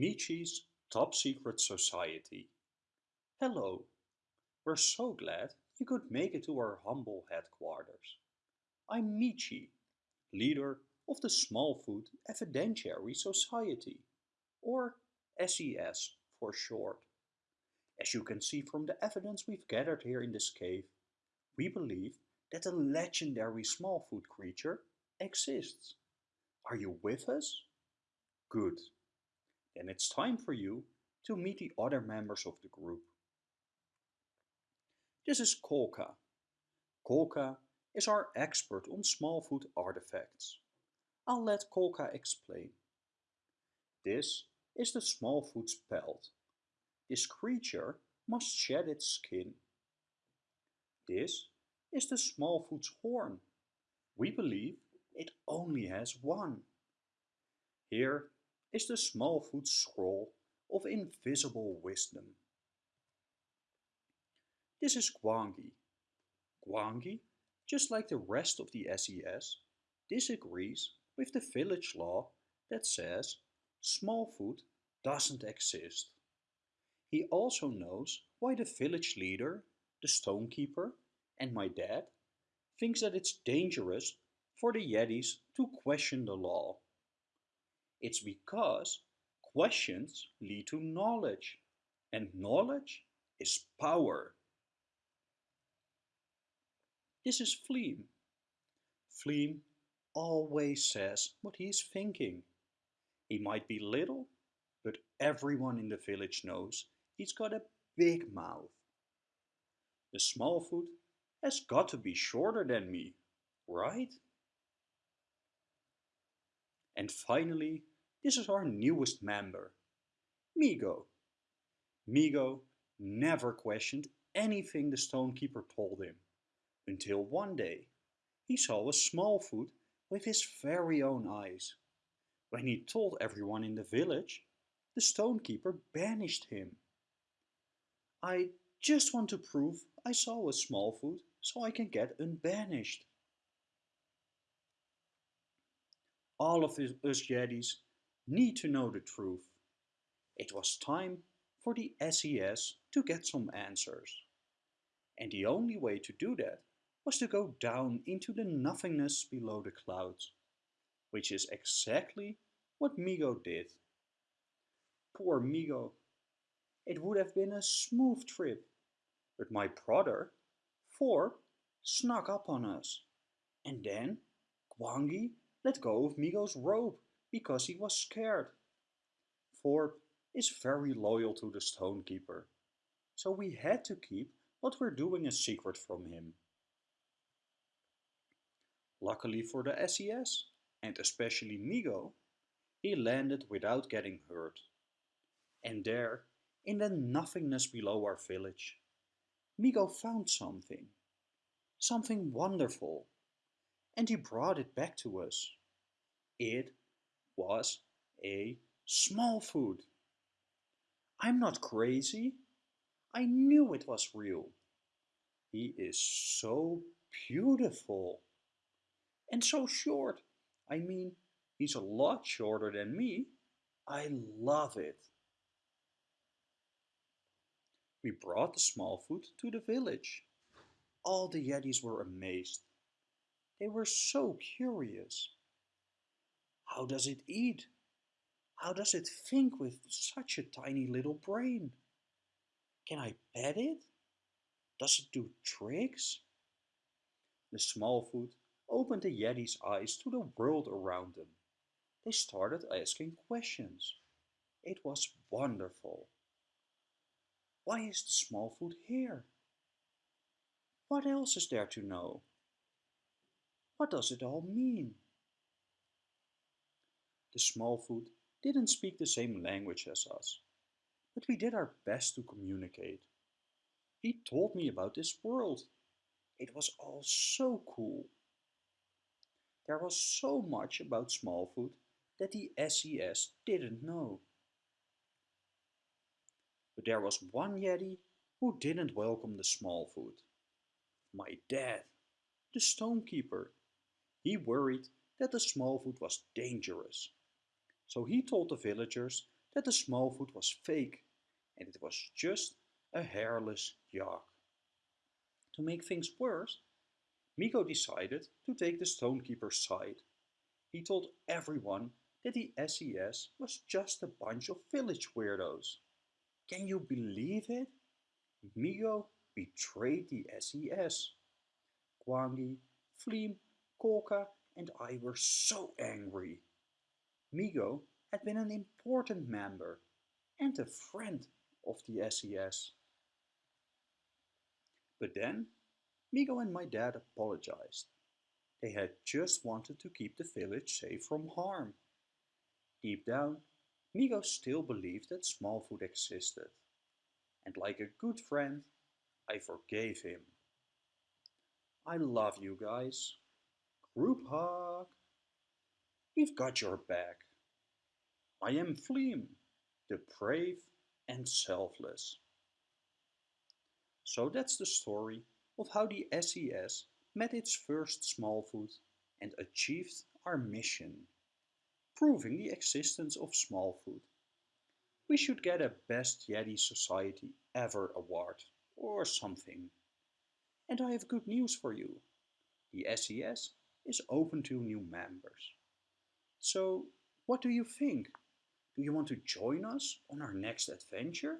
Meechee's Top Secret Society. Hello, we're so glad you could make it to our humble headquarters. I'm Meechee, leader of the Smallfoot Evidentiary Society, or SES for short. As you can see from the evidence we've gathered here in this cave, we believe that a legendary Smallfoot creature exists. Are you with us? Good. Then it's time for you to meet the other members of the group. This is Kolka. Kolka is our expert on Smallfoot artifacts. I'll let Kolka explain. This is the Smallfoot's pelt. This creature must shed its skin. This is the Smallfoot's horn. We believe it only has one. Here is the Smallfoot scroll of invisible wisdom. This is Gwangi. Gwangi, just like the rest of the SES, disagrees with the village law that says Smallfoot doesn't exist. He also knows why the village leader, the stonekeeper, and my dad thinks that it's dangerous for the Yetis to question the law. It's because questions lead to knowledge, and knowledge is power. This is Fleem. Fleem always says what he's thinking. He might be little, but everyone in the village knows he's got a big mouth. The Smallfoot has got to be shorter than me, right? And finally, this is our newest member, Migo. Migo never questioned anything the stonekeeper told him, until one day he saw a Smallfoot with his very own eyes. When he told everyone in the village, the stonekeeper banished him. I just want to prove I saw a Smallfoot so I can get unbanished. All of us Yetis need to know the truth. It was time for the SES to get some answers. And the only way to do that was to go down into the nothingness below the clouds, which is exactly what Migo did. Poor Migo. It would have been a smooth trip, but my brother, Thorp, snuck up on us. And then Gwangi let go of Migo's rope because he was scared. Thorp is very loyal to the Stonekeeper, so we had to keep what we're doing a secret from him. Luckily for the SES, and especially Migo, he landed without getting hurt. And there, in the nothingness below our village, Migo found something. Something wonderful. And he brought it back to us. It was a small Smallfoot. I'm not crazy. I knew it was real. He is so beautiful. And so short. I mean, he's a lot shorter than me. I love it. We brought the Smallfoot to the village. All the Yetis were amazed. They were so curious. How does it eat? How does it think with such a tiny little brain? Can I pet it? Does it do tricks? The Smallfoot opened the Yeti's eyes to the world around them. They started asking questions. It was wonderful. Why is the Smallfoot here? What else is there to know? What does it all mean? The Smallfoot didn't speak the same language as us, but we did our best to communicate. He told me about this world. It was all so cool. There was so much about Smallfoot that the SES didn't know. But there was one Yeti who didn't welcome the Smallfoot. My dad, the stonekeeper. He worried that the Smallfoot was dangerous. So he told the villagers that the Smallfoot was fake and it was just a hairless yak. To make things worse, Migo decided to take the Stonekeeper's side. He told everyone that the SES was just a bunch of village weirdos. Can you believe it? Migo betrayed the SES. Gwangi, Fleem, Kolka and I were so angry. Migo had been an important member and a friend of the SES. But then Migo and my dad apologized. They had just wanted to keep the village safe from harm. Deep down, Migo still believed that Smallfoot existed. And like a good friend, I forgave him. I love you guys. Group hug. We've got your back. I am Fleem, the brave and selfless. So that's the story of how the SES met its first Smallfoot and achieved our mission, proving the existence of Smallfoot. We should get a Best Yeti Society Ever award or something. And I have good news for you. The SES is open to new members. So what do you think? Do you want to join us on our next adventure?